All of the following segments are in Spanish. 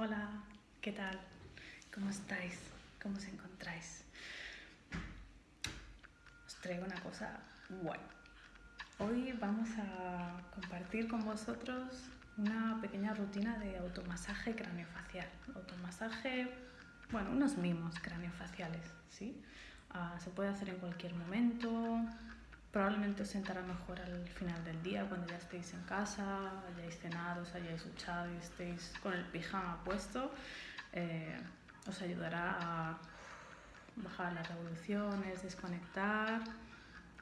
Hola, ¿qué tal? ¿Cómo estáis? ¿Cómo os encontráis? Os traigo una cosa guay. Hoy vamos a compartir con vosotros una pequeña rutina de automasaje craneofacial. Automasaje, bueno, unos mimos craneofaciales, ¿sí? Ah, se puede hacer en cualquier momento, probablemente os sentará mejor al final del día cuando ya estéis en casa, hayáis cenado, os hayáis duchado y estéis con el pijama puesto. Eh, os ayudará a bajar las revoluciones, desconectar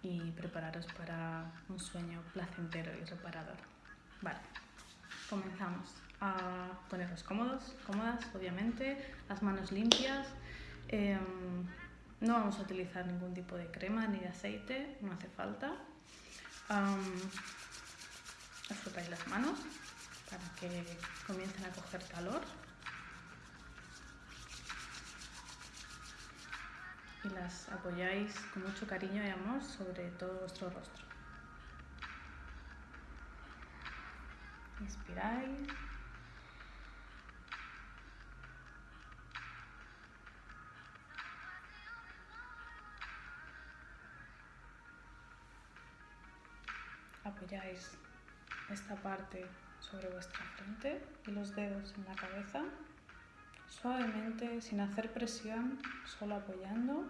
y prepararos para un sueño placentero y reparador. Vale, comenzamos a poneros cómodos, cómodas, obviamente, las manos limpias. Em, no vamos a utilizar ningún tipo de crema ni de aceite, no hace falta. Um, os las manos para que comiencen a coger calor. Y las apoyáis con mucho cariño y amor sobre todo vuestro rostro. Inspiráis. Apoyáis esta parte sobre vuestra frente y los dedos en la cabeza, suavemente, sin hacer presión, solo apoyando.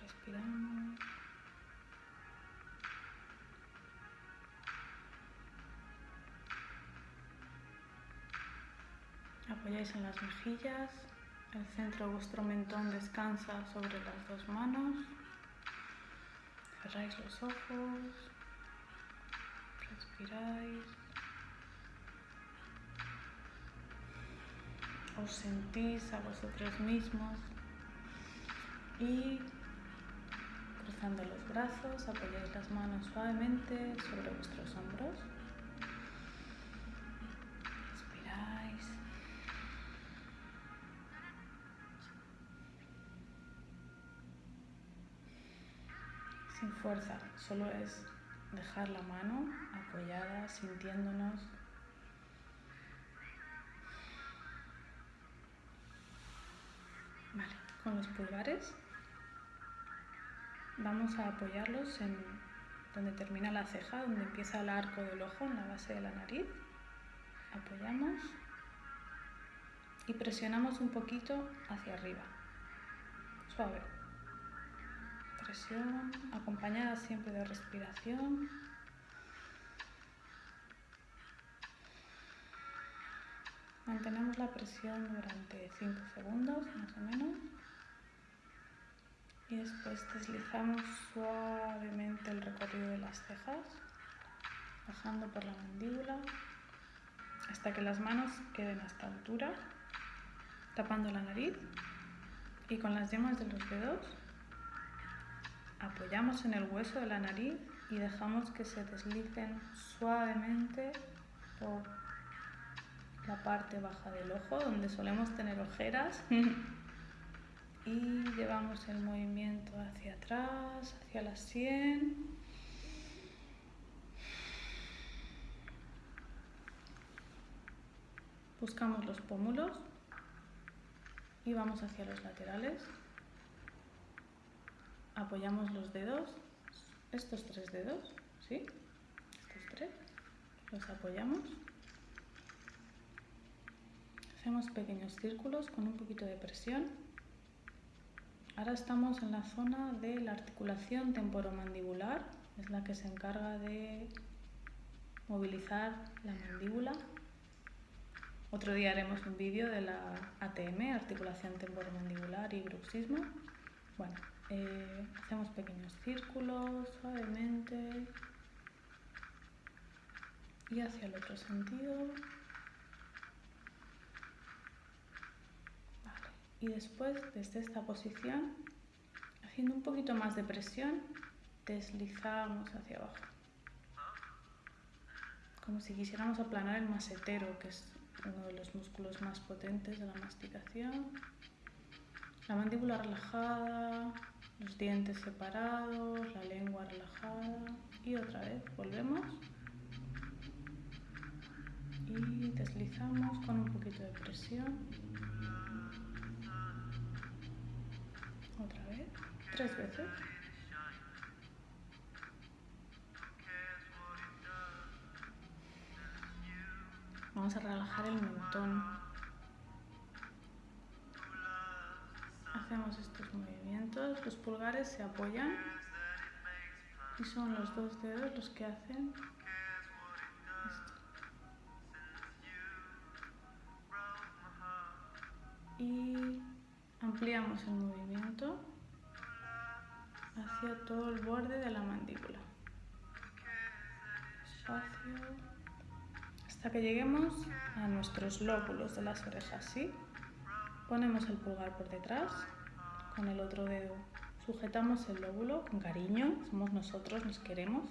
Respiramos. Apoyáis en las mejillas, el centro de vuestro mentón descansa sobre las dos manos. Cerráis los ojos. Respiráis. Os sentís a vosotros mismos. Y cruzando los brazos, apoyáis las manos suavemente sobre vuestros hombros. Sin fuerza, solo es dejar la mano apoyada, sintiéndonos. Vale, con los pulgares vamos a apoyarlos en donde termina la ceja, donde empieza el arco del ojo, en la base de la nariz. Apoyamos y presionamos un poquito hacia arriba, suave acompañada siempre de respiración. Mantenemos la presión durante 5 segundos más o menos. Y después deslizamos suavemente el recorrido de las cejas, bajando por la mandíbula hasta que las manos queden a esta altura, tapando la nariz y con las yemas de los dedos apoyamos en el hueso de la nariz y dejamos que se deslicen suavemente por la parte baja del ojo donde solemos tener ojeras y llevamos el movimiento hacia atrás, hacia la sien. Buscamos los pómulos y vamos hacia los laterales apoyamos los dedos, estos tres dedos, ¿sí? Estos tres, los apoyamos. Hacemos pequeños círculos con un poquito de presión. Ahora estamos en la zona de la articulación temporomandibular, es la que se encarga de movilizar la mandíbula. Otro día haremos un vídeo de la ATM, articulación temporomandibular y bruxismo. Bueno, eh, hacemos pequeños círculos suavemente y hacia el otro sentido. Y después, desde esta posición, haciendo un poquito más de presión, deslizamos hacia abajo. Como si quisiéramos aplanar el masetero, que es uno de los músculos más potentes de la masticación. La mandíbula relajada, los dientes separados, la lengua relajada y otra vez volvemos Deslizamos con un poquito de presión. Otra vez. Tres veces. Vamos a relajar el mentón. Hacemos estos movimientos. Los pulgares se apoyan y son los dos dedos los que hacen esto. Y ampliamos el movimiento hacia todo el borde de la mandíbula. Hasta que lleguemos a nuestros lóbulos de las orejas, ¿sí? Ponemos el pulgar por detrás, con el otro dedo sujetamos el lóbulo con cariño, somos nosotros, nos queremos,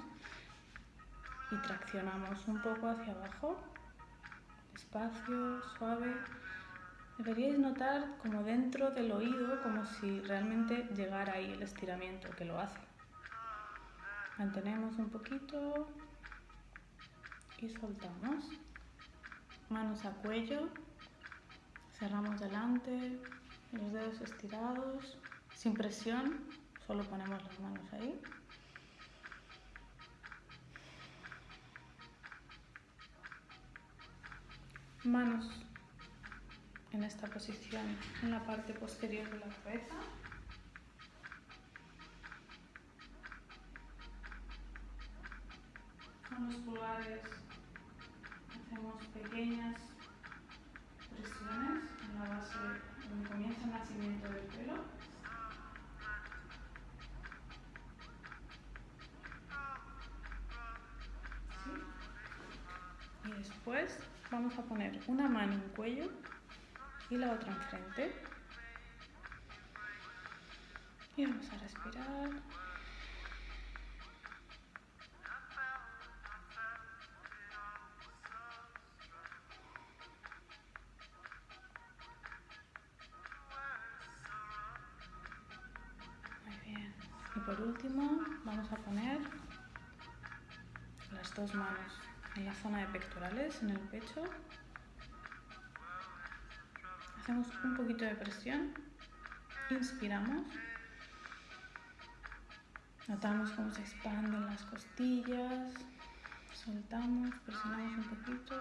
y traccionamos un poco hacia abajo, despacio, suave. Deberíais notar como dentro del oído, como si realmente llegara ahí el estiramiento que lo hace. Mantenemos un poquito, y soltamos. Manos a cuello, cerramos delante, los dedos estirados, sin presión, solo ponemos las manos ahí. Manos en esta posición en la parte posterior de la cabeza. Con los pulgares hacemos pequeñas presiones en la base donde comienza el nacimiento del pelo. Y después vamos a poner una mano en cuello y la otra enfrente. Y vamos a respirar. Por último vamos a poner las dos manos en la zona de pectorales, en el pecho. Hacemos un poquito de presión, inspiramos, notamos cómo se expanden las costillas, soltamos, presionamos un poquito,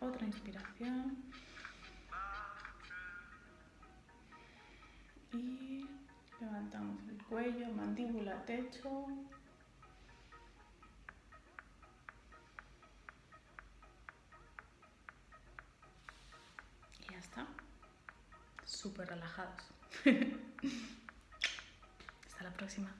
otra inspiración. Y Levantamos el cuello, mandíbula, techo. Y ya está. Súper relajados. Hasta la próxima.